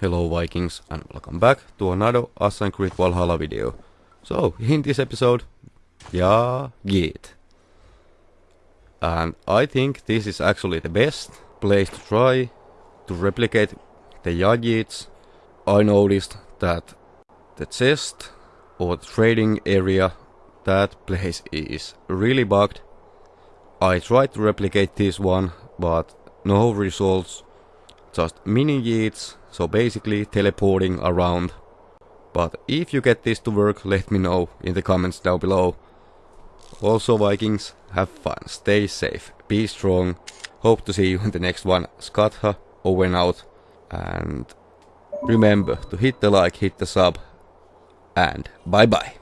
Hello Vikings and welcome back to another Assassin's Creed Valhalla video. So, in this episode, yeah, Git. And I think this is actually the best place to try to replicate the Yageets. I noticed that the chest or the trading area, that place is really bugged. I tried to replicate this one, but no results. Just mini Yeets so basically teleporting around. But if you get this to work, let me know in the comments down below. Also Vikings, have fun, stay safe, be strong. Hope to see you in the next one. Skatha, over out. And remember to hit the like, hit the sub. And bye bye.